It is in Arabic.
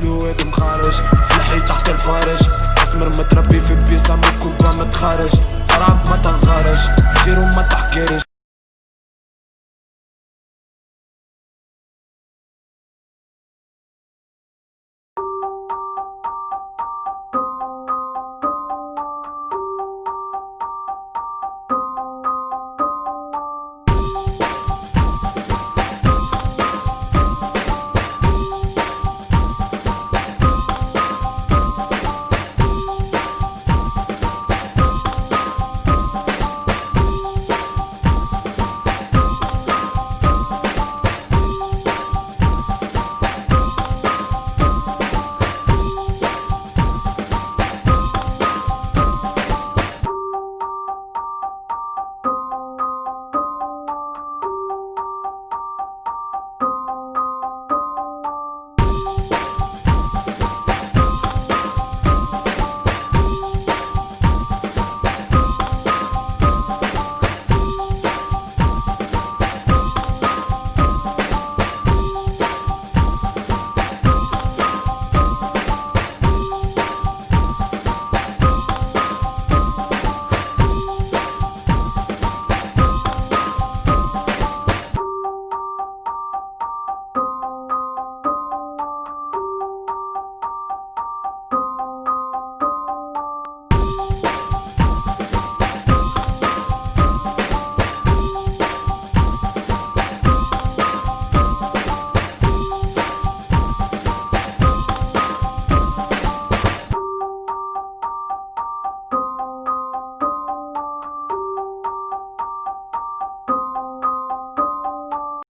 كيلوات مخارج. سلاحي تحت الفارج. أسمر متربي في بيسا مكوبا متخارج. عرب ما تنخرج صغير وما تحكيرش.